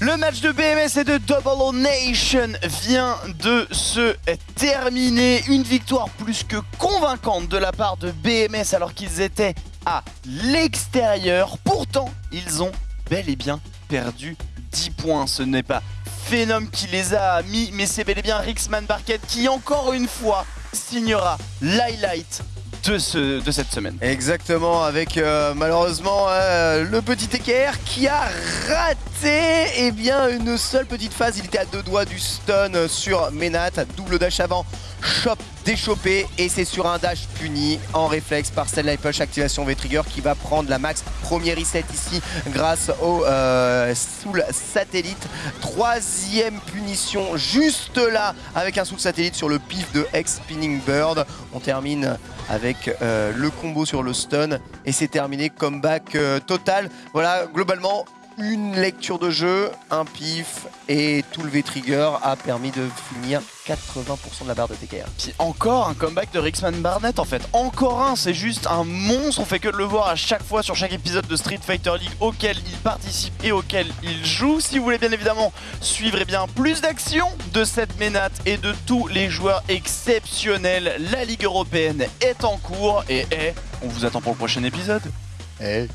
Le match de BMS et de Double Nation vient de se terminer. Une victoire plus que convaincante de la part de BMS alors qu'ils étaient à l'extérieur. Pourtant, ils ont bel et bien perdu 10 points. Ce n'est pas Phenom qui les a mis, mais c'est bel et bien Rixman Barquette qui encore une fois signera l'highlight de, ce, de cette semaine. Exactement, avec euh, malheureusement euh, le petit EKR qui a raté eh bien, une seule petite phase. Il était à deux doigts du stun sur Menat, double dash avant, chop déchopé et c'est sur un dash puni en réflexe par Light Push activation V-Trigger qui va prendre la max premier reset ici grâce au euh, Soul Satellite. Troisième punition juste là avec un Soul Satellite sur le pif de X Spinning Bird. On termine avec euh, le combo sur le stun et c'est terminé comeback euh, total. Voilà globalement une lecture de jeu, un pif et tout le V-Trigger a permis de finir 80% de la barre de TKR. Puis encore un comeback de Rixman Barnett en fait, encore un, c'est juste un monstre, on fait que de le voir à chaque fois sur chaque épisode de Street Fighter League auquel il participe et auquel il joue. Si vous voulez bien évidemment suivre eh bien, plus d'actions de cette ménate et de tous les joueurs exceptionnels, la Ligue Européenne est en cours et on vous attend pour le prochain épisode. Eh.